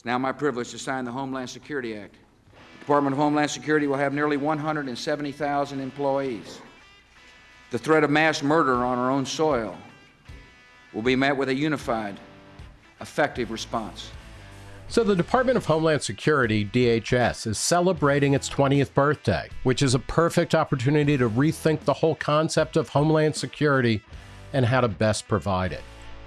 It's now my privilege to sign the Homeland Security Act. The Department of Homeland Security will have nearly 170,000 employees. The threat of mass murder on our own soil will be met with a unified, effective response. So, the Department of Homeland Security, DHS, is celebrating its 20th birthday, which is a perfect opportunity to rethink the whole concept of Homeland Security and how to best provide it.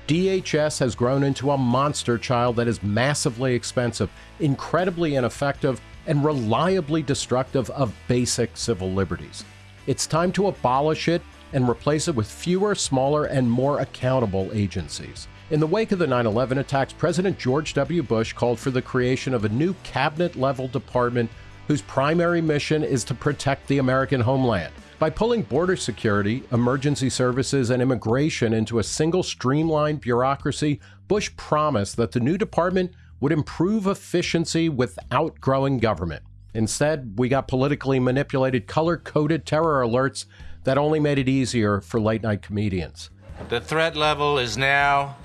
DHS has grown into a monster child that is massively expensive, incredibly ineffective, and reliably destructive of basic civil liberties. It's time to abolish it and replace it with fewer, smaller, and more accountable agencies. In the wake of the 9 11 attacks, President George W. Bush called for the creation of a new cabinet level department whose primary mission is to protect the American homeland. By pulling border security, emergency services, and immigration into a single streamlined bureaucracy, Bush promised that the new department would improve efficiency without growing government. Instead, we got politically manipulated color coded terror alerts that only made it easier for late night comedians. The threat level is now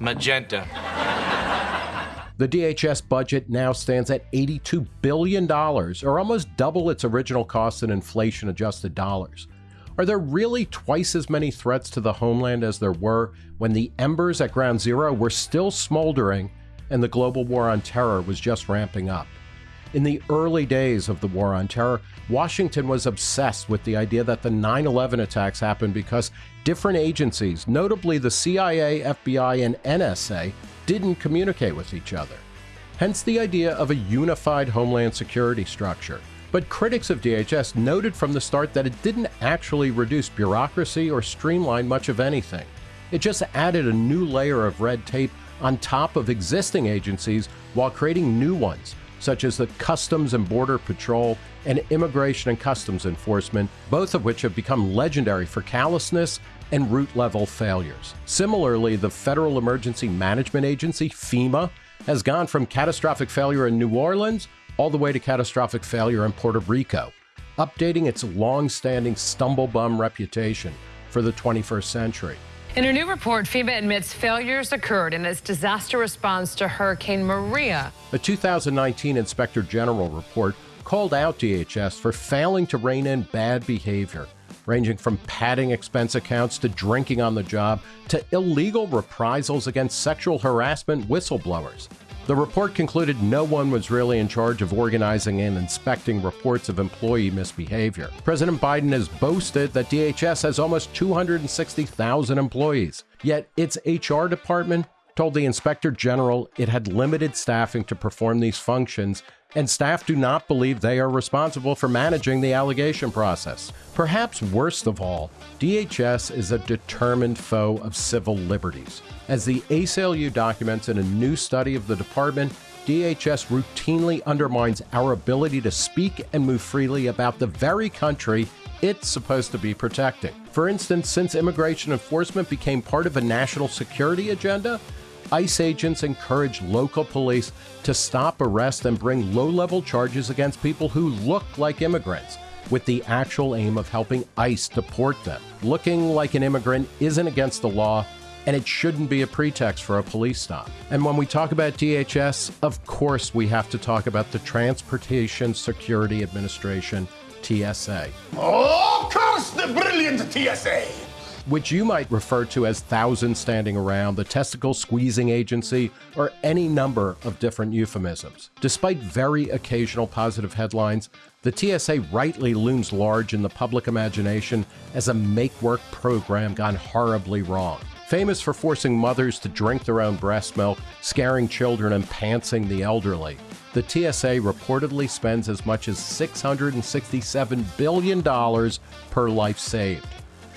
magenta. The DHS budget now stands at $82 billion, or almost double its original cost in inflation adjusted dollars. Are there really twice as many threats to the homeland as there were when the embers at ground zero were still smoldering and the global war on terror was just ramping up? In the early days of the War on Terror, Washington was obsessed with the idea that the 9 11 attacks happened because different agencies, notably the CIA, FBI, and NSA, didn't communicate with each other. Hence the idea of a unified Homeland Security structure. But critics of DHS noted from the start that it didn't actually reduce bureaucracy or streamline much of anything. It just added a new layer of red tape on top of existing agencies while creating new ones such as the Customs and Border Patrol and Immigration and Customs Enforcement, both of which have become legendary for callousness and root level failures. Similarly, the Federal Emergency Management Agency, FEMA, has gone from catastrophic failure in New Orleans all the way to catastrophic failure in Puerto Rico, updating its long standing stumblebum reputation for the 21st century. In a new report, FEMA admits failures occurred in its disaster response to Hurricane Maria. A 2019 Inspector General report called out DHS for failing to rein in bad behavior, ranging from padding expense accounts to drinking on the job to illegal reprisals against sexual harassment whistleblowers. The report concluded no one was really in charge of organizing and inspecting reports of employee misbehavior. President Biden has boasted that DHS has almost 260,000 employees, yet its HR department told the inspector general it had limited staffing to perform these functions and staff do not believe they are responsible for managing the allegation process. Perhaps worst of all, DHS is a determined foe of civil liberties. As the ACLU documents in a new study of the department, DHS routinely undermines our ability to speak and move freely about the very country it's supposed to be protecting. For instance, since immigration enforcement became part of a national security agenda, ICE agents encourage local police to stop, arrest, and bring low level charges against people who look like immigrants, with the actual aim of helping ICE deport them. Looking like an immigrant isn't against the law, and it shouldn't be a pretext for a police stop. And when we talk about DHS, of course we have to talk about the Transportation Security Administration, TSA. Oh, curse the brilliant TSA! Which you might refer to as thousands standing around, the testicle squeezing agency, or any number of different euphemisms. Despite very occasional positive headlines, the TSA rightly looms large in the public imagination as a make work program gone horribly wrong. Famous for forcing mothers to drink their own breast milk, scaring children, and pantsing the elderly. The TSA reportedly spends as much as $667 billion per life saved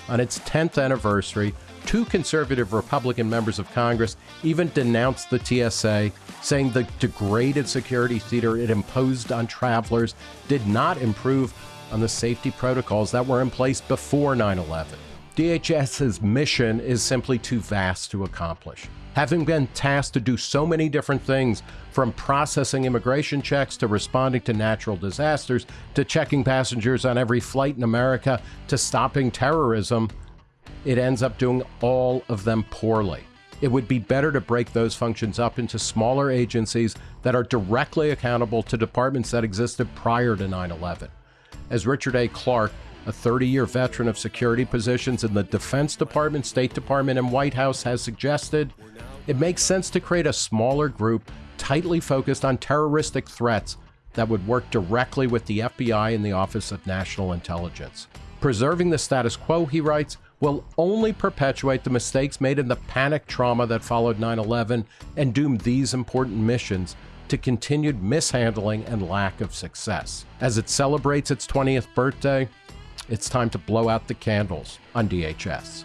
on its 10th anniversary, two conservative Republican members of Congress even denounced the TSA, saying the degraded security theater it imposed on travelers did not improve on the safety protocols that were in place before 9 11. DHS's mission is simply too vast to accomplish. Having been tasked to do so many different things, from processing immigration checks to responding to natural disasters to checking passengers on every flight in America to stopping terrorism, it ends up doing all of them poorly. it would be better to break those functions up into smaller agencies that are directly accountable to departments that existed prior to 9 11. As Richard A. Clarke, a 30 year veteran of security positions in the Defense Department, State Department, and White House, has suggested, it makes sense to create a smaller group tightly focused on terroristic threats that would work directly with the FBI and the Office of National Intelligence. Preserving the status quo, he writes, will only perpetuate the mistakes made in the panic trauma that followed 9 11 and doom these important missions to continued mishandling and lack of success. As it celebrates its 20th birthday, it's time to blow out the candles on DHS.